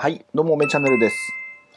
はい、どうも、めチャンネルです。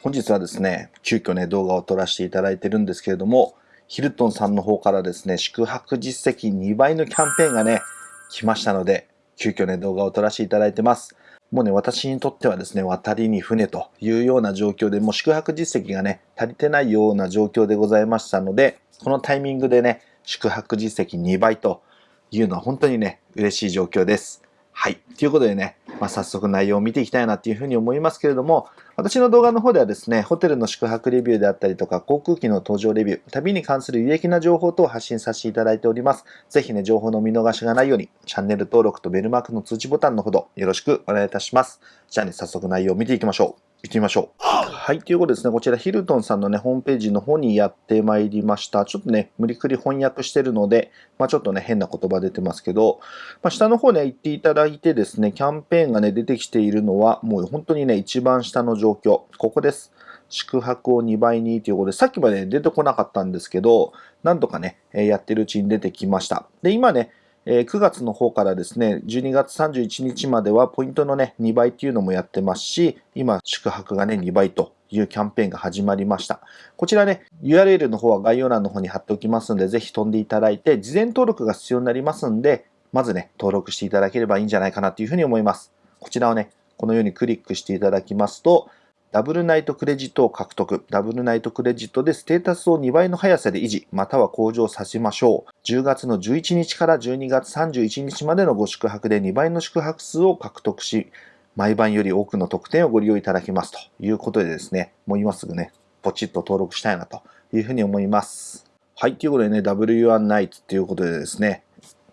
本日はですね、急遽ね、動画を撮らせていただいてるんですけれども、ヒルトンさんの方からですね、宿泊実績2倍のキャンペーンがね、来ましたので、急遽ね、動画を撮らせていただいてます。もうね、私にとってはですね、渡りに船というような状況で、もう宿泊実績がね、足りてないような状況でございましたので、このタイミングでね、宿泊実績2倍というのは本当にね、嬉しい状況です。はい。ということでね、まあ、早速内容を見ていきたいなっていうふうに思いますけれども、私の動画の方ではですね、ホテルの宿泊レビューであったりとか、航空機の搭乗レビュー、旅に関する有益な情報等を発信させていただいております。ぜひね、情報の見逃しがないように、チャンネル登録とベルマークの通知ボタンのほどよろしくお願いいたします。じゃあね、早速内容を見ていきましょう。行ってみましょう。はい、ということですね、こちらヒルトンさんのね、ホームページの方にやってまいりました。ちょっとね、無理くり翻訳してるので、まあちょっとね、変な言葉出てますけど、まあ下の方ね、行っていただいてですね、キャンペーンがね、出てきているのは、もう本当にね、一番下の状況。ここです。宿泊を2倍にということで、さっきまで出てこなかったんですけど、なんとかね、やってるうちに出てきました。で、今ね、え9月の方からですね、12月31日まではポイントのね、2倍っていうのもやってますし、今、宿泊がね、2倍というキャンペーンが始まりました。こちらね、URL の方は概要欄の方に貼っておきますので、ぜひ飛んでいただいて、事前登録が必要になりますんで、まずね、登録していただければいいんじゃないかなというふうに思います。こちらをね、このようにクリックしていただきますと、ダブルナイトクレジットを獲得。ダブルナイトクレジットでステータスを2倍の速さで維持、または向上させましょう。10月の11日から12月31日までのご宿泊で2倍の宿泊数を獲得し、毎晩より多くの特典をご利用いただけますということでですね、もう今すぐね、ポチッと登録したいなというふうに思います。はい、ということでね、W1 ナイトということでですね、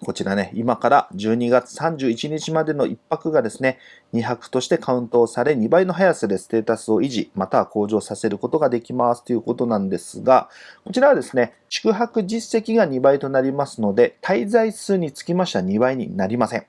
こちらね、今から12月31日までの1泊がですね、2泊としてカウントされ、2倍の速さでステータスを維持、または向上させることができますということなんですが、こちらはですね、宿泊実績が2倍となりますので、滞在数につきましては2倍になりません。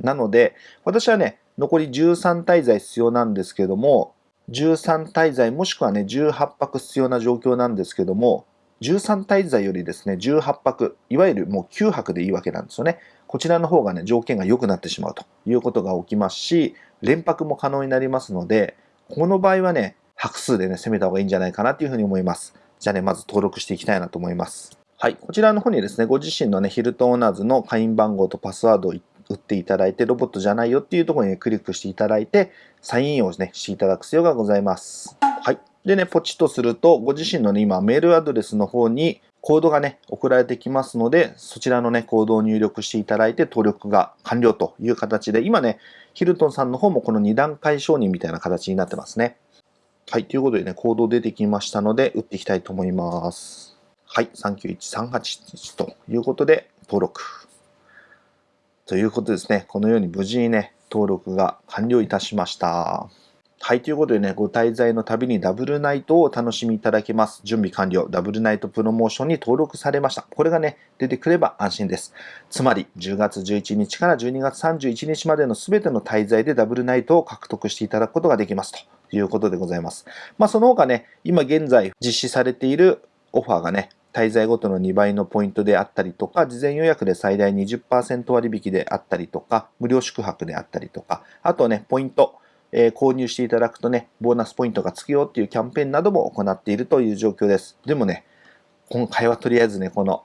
なので、私はね、残り13滞在必要なんですけども、13滞在もしくはね、18泊必要な状況なんですけども、13滞在よりですね、18泊、いわゆるもう9泊でいいわけなんですよね。こちらの方がね、条件が良くなってしまうということが起きますし、連泊も可能になりますので、この場合はね、泊数でね、攻めた方がいいんじゃないかなというふうに思います。じゃあね、まず登録していきたいなと思います。はい。こちらの方にですね、ご自身のね、ヒルトオーナーズの会員番号とパスワードを打っていただいて、ロボットじゃないよっていうところに、ね、クリックしていただいて、サインインをね、していただく必要がございます。はい。でね、ポチッとすると、ご自身のね、今、メールアドレスの方に、コードがね、送られてきますので、そちらのね、コードを入力していただいて、登録が完了という形で、今ね、ヒルトンさんの方もこの2段階承認みたいな形になってますね。はい、ということでね、コード出てきましたので、打っていきたいと思います。はい、391381ということで、登録。ということですね、このように無事にね、登録が完了いたしました。はい、ということでね、ご滞在の旅にダブルナイトをお楽しみいただけます。準備完了。ダブルナイトプロモーションに登録されました。これがね、出てくれば安心です。つまり、10月11日から12月31日までの全ての滞在でダブルナイトを獲得していただくことができますということでございます。まあ、その他ね、今現在実施されているオファーがね、滞在ごとの2倍のポイントであったりとか、事前予約で最大20%割引であったりとか、無料宿泊であったりとか、あとね、ポイント、えー、購入していただくとね、ボーナスポイントがつくよっていうキャンペーンなども行っているという状況です。でもね、今回はとりあえずね、この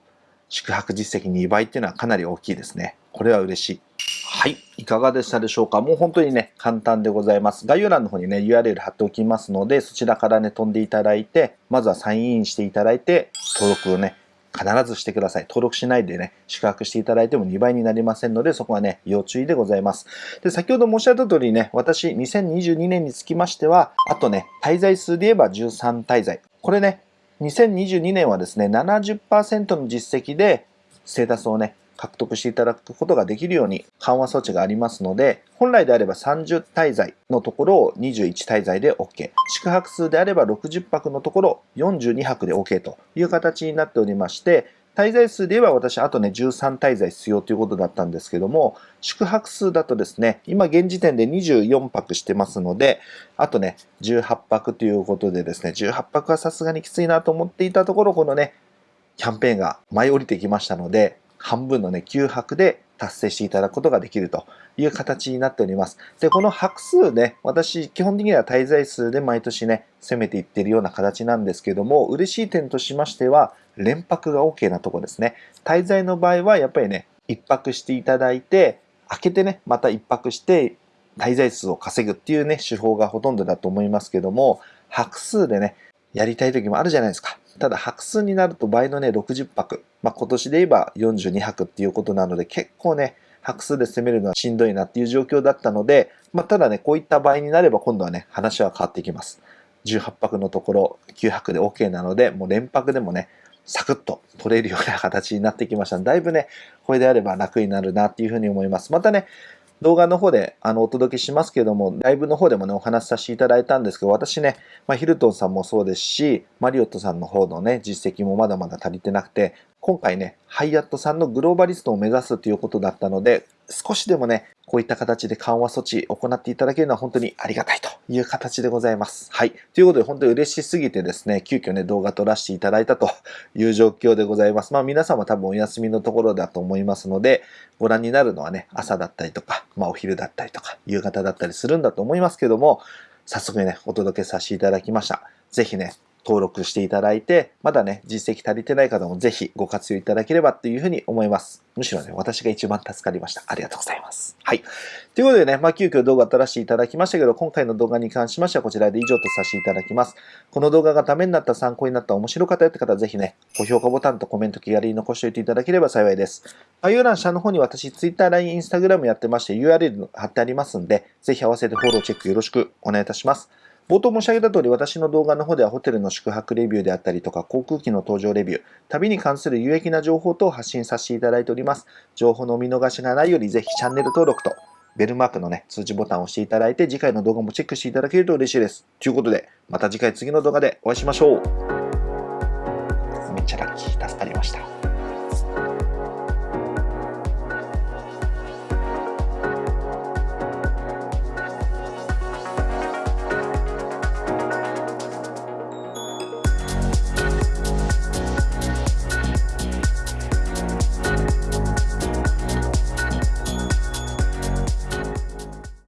宿泊実績2倍っていうのはかなり大きいですね。これは嬉しい。はい。いかがでしたでしょうか？もう本当にね、簡単でございます。概要欄の方にね、URL 貼っておきますので、そちらからね、飛んでいただいて、まずはサインインしていただいて、登録をね、必ずしてください。登録しないでね、宿泊していただいても2倍になりませんので、そこはね、要注意でございます。で、先ほど申し上げた通りね、私、2022年につきましては、あとね、滞在数で言えば13滞在。これね、2022年はですね、70%の実績で、ステータスをね、獲得していただくことができるように緩和措置がありますので、本来であれば30滞在のところを21滞在で OK。宿泊数であれば60泊のところ42泊で OK という形になっておりまして、滞在数で言えば私、あとね、13滞在必要ということだったんですけども、宿泊数だとですね、今現時点で24泊してますので、あとね、18泊ということでですね、18泊はさすがにきついなと思っていたところ、このね、キャンペーンが舞い降りてきましたので、半分のね、9泊で達成していただくことができるという形になっております。で、この拍数ね、私、基本的には滞在数で毎年ね、攻めていってるような形なんですけども、嬉しい点としましては、連泊が OK なとこですね。滞在の場合は、やっぱりね、一泊していただいて、開けてね、また一泊して、滞在数を稼ぐっていうね、手法がほとんどだと思いますけども、拍数でね、やりたい時もあるじゃないですか。ただ、白数になると倍のね、60泊。まあ、今年で言えば42泊っていうことなので、結構ね、白数で攻めるのはしんどいなっていう状況だったので、まあ、ただね、こういった場合になれば今度はね、話は変わってきます。18泊のところ9泊で OK なので、もう連泊でもね、サクッと取れるような形になってきましただいぶね、これであれば楽になるなっていうふうに思います。またね、動画の方であのお届けしますけども、ライブの方でもね、お話しさせていただいたんですけど、私ね、まあ、ヒルトンさんもそうですし、マリオットさんの方のね、実績もまだまだ足りてなくて、今回ね、ハイアットさんのグローバリストを目指すということだったので、少しでもね、こういった形で緩和措置を行っていただけるのは本当にありがたいという形でございます。はい。ということで本当に嬉しすぎてですね、急遽ね、動画撮らせていただいたという状況でございます。まあ皆様多分お休みのところだと思いますので、ご覧になるのはね、朝だったりとか、まあお昼だったりとか、夕方だったりするんだと思いますけども、早速ね、お届けさせていただきました。ぜひね、登録していただいて、まだね、実績足りてない方もぜひご活用いただければっていうふうに思います。むしろね、私が一番助かりました。ありがとうございます。はい。ということでね、まあ、急遽動画撮らせていただきましたけど、今回の動画に関しましてはこちらで以上とさせていただきます。この動画がためになった、参考になった、面白かったよって方はぜひね、高評価ボタンとコメント気軽に残しておいていただければ幸いです。概要欄下の方に私、Twitter、LINE、Instagram やってまして URL 貼ってありますんで、ぜひ合わせてフォローチェックよろしくお願いいたします。冒頭申し上げた通り、私の動画の方ではホテルの宿泊レビューであったりとか、航空機の搭乗レビュー、旅に関する有益な情報等を発信させていただいております。情報のお見逃しがないより、ぜひチャンネル登録と、ベルマークのね、通知ボタンを押していただいて、次回の動画もチェックしていただけると嬉しいです。ということで、また次回次の動画でお会いしましょう。めっちゃラッキー、助かりました。